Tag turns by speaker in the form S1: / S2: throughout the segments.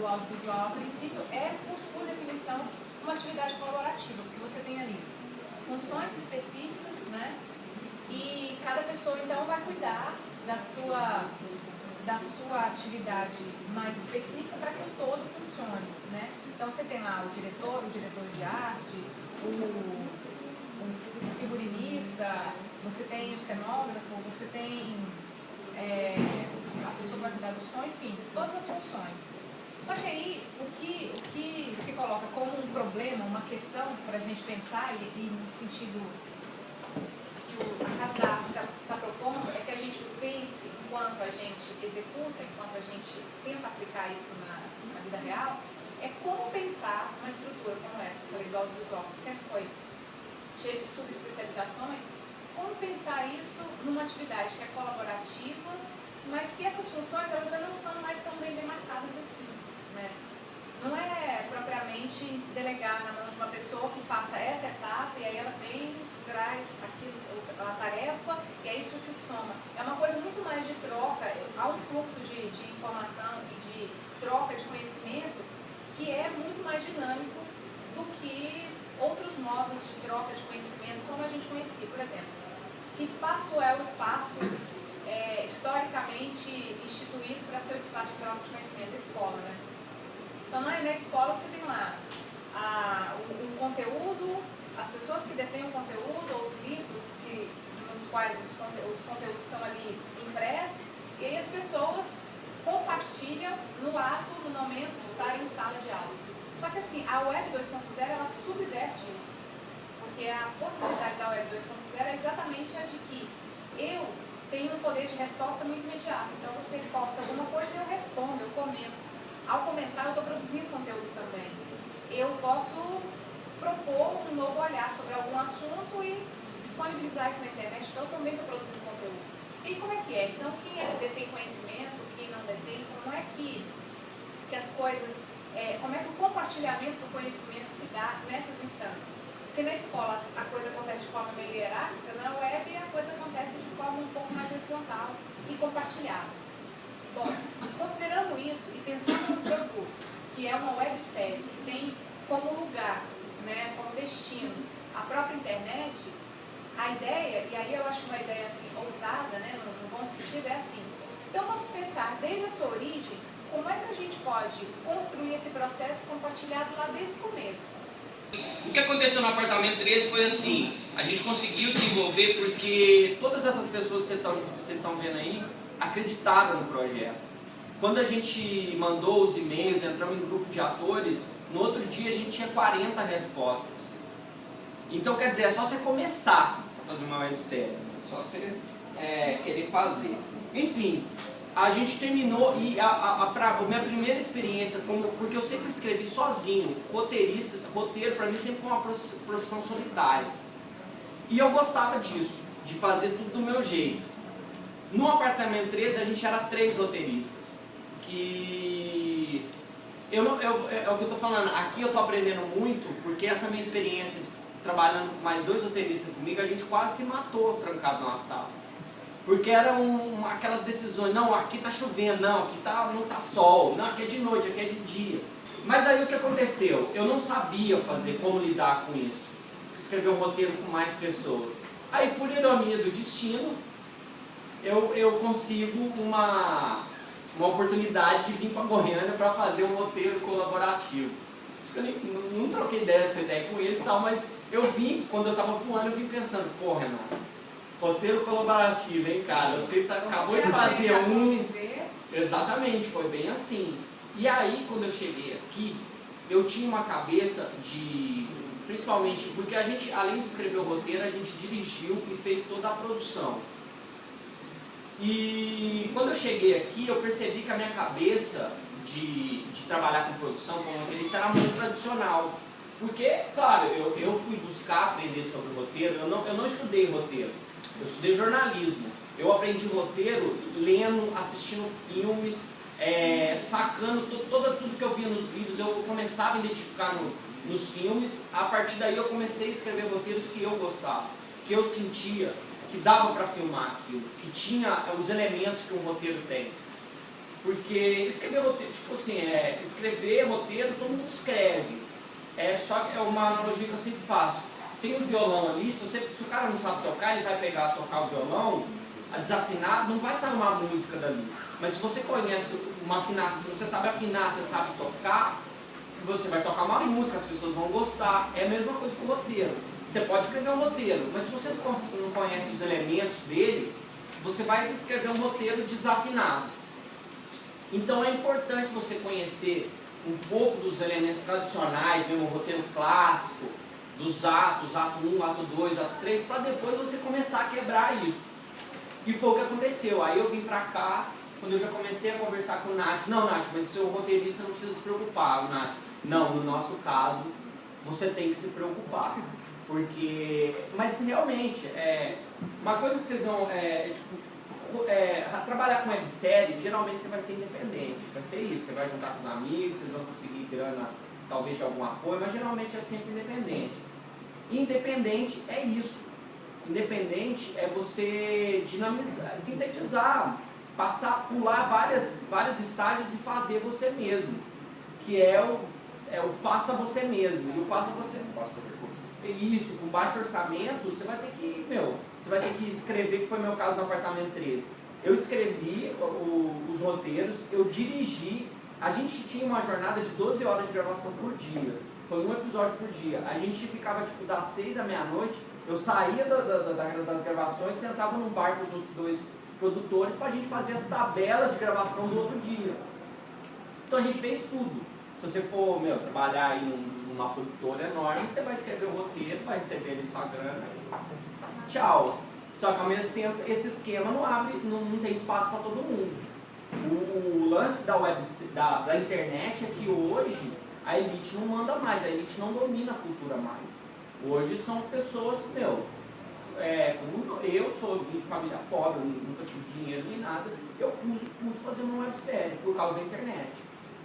S1: do audiovisual, a princípio, é, por, definição, uma atividade colaborativa, porque você tem ali funções específicas, né? E cada pessoa, então, vai cuidar da sua, da sua atividade mais específica para que o todo funcione, né? Então, você tem lá o diretor, o diretor de arte, o, o figurinista, você tem o cenógrafo, você tem é, a pessoa vai cuidar do som, enfim, todas as funções. Só que aí, o que, o que se coloca como um problema, uma questão para a gente pensar, e, e, no sentido que o, a está tá propondo, é que a gente pense, enquanto a gente executa, enquanto a gente tenta aplicar isso na, na vida real, é como pensar uma estrutura como essa, eu falei do audiovisual, que sempre foi cheia de subespecializações, como pensar isso numa atividade que é colaborativa, mas que essas funções elas já não são mais tão bem demarcadas assim. Né? Não é propriamente delegar na mão de uma pessoa que faça essa etapa e aí ela vem, traz aquilo, a tarefa e aí isso se soma. É uma coisa muito mais de troca, há um fluxo de, de informação e de troca de conhecimento que é muito mais dinâmico do que outros modos de troca de conhecimento como a gente conhecia. Por exemplo, que espaço é o espaço é, historicamente instituído para ser o espaço de troca de conhecimento? A escola, né? Então, na, na escola você tem lá a, o, conteúdo, as pessoas que detêm o conteúdo, ou os livros que, nos quais os, os conteúdos estão ali impressos, e aí as pessoas compartilham no ato, no momento de estar em sala de aula. Só que assim, a Web 2.0 ela subverte isso. Porque a possibilidade da Web 2.0 é exatamente a de que eu tenho um poder de resposta muito imediato. Então você posta alguma coisa e eu respondo, eu comento. Ao comentar, eu estou produzindo conteúdo também. Eu posso propor um novo olhar sobre algum assunto e disponibilizar isso na internet, então eu também estou produzindo conteúdo. E como é que é? Então, quem é, detém conhecimento, quem não detém, como é que, que as coisas, é, como é que o compartilhamento do conhecimento se dá nessas instâncias? Se na escola a coisa acontece de forma meio hierárquica, na web a coisa acontece de forma um pouco mais horizontal e compartilhada. Considerando isso e pensando no produto, que é uma websérie que tem como lugar, né, como destino, a própria internet, a ideia, e aí eu acho uma ideia assim, ousada, né, no, no bom sentido, é assim. Então vamos pensar desde a sua origem, como é que a gente pode construir esse processo compartilhado lá desde o começo.
S2: O que aconteceu no apartamento 13 foi assim, a gente conseguiu desenvolver porque todas essas pessoas que vocês estão vendo aí, acreditaram no projeto. Quando a gente mandou os e-mails, entramos em grupo de atores, no outro dia a gente tinha 40 respostas. Então, quer dizer, é só você começar a fazer uma websérie, é só você é, querer fazer. Enfim, a gente terminou e a, a, a, pra, a, minha primeira experiência, como, porque eu sempre escrevi sozinho, roteirista, roteiro para mim sempre foi uma profissão solitária. E eu gostava disso, de fazer tudo do meu jeito. No apartamento 13 a gente era três roteiristas. Que eu não, eu, é, é o que eu estou falando, aqui eu estou aprendendo muito, porque essa minha experiência de, trabalhando com mais dois roteiristas comigo, a gente quase se matou trancado numa sala. Porque eram aquelas decisões, não, aqui está chovendo, não, aqui tá, não está sol, não, aqui é de noite, aqui é de dia. Mas aí o que aconteceu? Eu não sabia fazer como lidar com isso. Escrever um roteiro com mais pessoas. Aí, por ironia do destino, eu, eu consigo uma, uma oportunidade de vir para Goiânia para fazer um roteiro colaborativo. Acho que eu nem, não, não troquei ideia, essa ideia com eles e tal, mas eu vim, quando eu estava voando, eu vim pensando, pô Renato, roteiro colaborativo, hein cara, você tá, acabou de fazer um... Exatamente, foi bem assim. E aí, quando eu cheguei aqui, eu tinha uma cabeça de... Principalmente porque a gente, além de escrever o roteiro, a gente dirigiu e fez toda a produção. E quando eu cheguei aqui, eu percebi que a minha cabeça de, de trabalhar com produção, como roteirista, era muito tradicional. Porque, claro, eu, eu fui buscar aprender sobre roteiro, eu não, eu não estudei roteiro, eu estudei jornalismo. Eu aprendi roteiro lendo, assistindo filmes, é, sacando toda, tudo que eu via nos vídeos, eu começava a identificar no, nos filmes, a partir daí eu comecei a escrever roteiros que eu gostava, que eu sentia, que dava para filmar aquilo, que tinha os elementos que um roteiro tem. Porque escrever roteiro, tipo assim, é, escrever roteiro, todo mundo escreve. É só que é uma analogia que eu sempre faço. Tem um violão ali, se, você, se o cara não sabe tocar, ele vai pegar tocar o violão, a desafinado, não vai sair uma música dali. Mas se você conhece uma afinação, se você sabe afinar, você sabe tocar, você vai tocar uma música, as pessoas vão gostar. É a mesma coisa com o roteiro. Você pode escrever um roteiro, mas se você não conhece os elementos dele, você vai escrever um roteiro desafinado. Então é importante você conhecer um pouco dos elementos tradicionais, mesmo o roteiro clássico, dos atos, ato 1, ato 2, ato 3, para depois você começar a quebrar isso. E foi o que aconteceu. Aí eu vim pra cá, quando eu já comecei a conversar com o Nath, não, Nath, mas seu roteirista não precisa se preocupar, Nath. Não, no nosso caso, você tem que se preocupar. Porque, mas realmente, é, uma coisa que vocês vão, é, é, tipo, é, trabalhar com websérie, geralmente você vai ser independente, vai ser isso, você vai juntar com os amigos, vocês vão conseguir grana, talvez de algum apoio, mas geralmente é sempre independente. Independente é isso. Independente é você dinamizar, sintetizar, passar, pular várias, vários estágios e fazer você mesmo. Que é o, é o faça você mesmo. E o faça você. Isso, com baixo orçamento, você vai ter que, meu, você vai ter que escrever, que foi meu caso no apartamento 13. Eu escrevi o, os roteiros, eu dirigi, a gente tinha uma jornada de 12 horas de gravação por dia. Foi um episódio por dia. A gente ficava tipo das 6 à meia-noite, eu saía da, da, da, das gravações, sentava num bar com os outros dois produtores para a gente fazer as tabelas de gravação do outro dia. Então a gente fez tudo. Se você for meu, trabalhar aí numa produtora enorme, você vai escrever o roteiro, vai receber ali sua grana tchau. Só que ao mesmo tempo esse esquema não abre, não, não tem espaço para todo mundo. O, o, lance da, web, da, da internet é que hoje a elite não manda mais, a elite não domina a cultura mais. Hoje são pessoas, meu, é, como eu sou de família pobre, nunca tive dinheiro nem nada, eu pude, pude fazer uma websérie por causa da internet.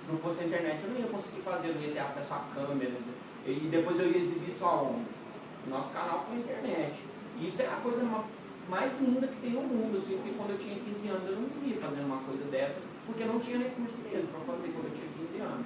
S2: Se não fosse a internet eu não ia conseguir fazer, eu não ia ter acesso a câmeras. E depois eu ia exibir isso aonde? Nosso canal foi a internet. Isso é a coisa mais linda que tem no mundo, assim, porque quando eu tinha 15 anos eu não queria fazer uma coisa dessa, porque não tinha recurso mesmo para fazer quando eu tinha 15 anos.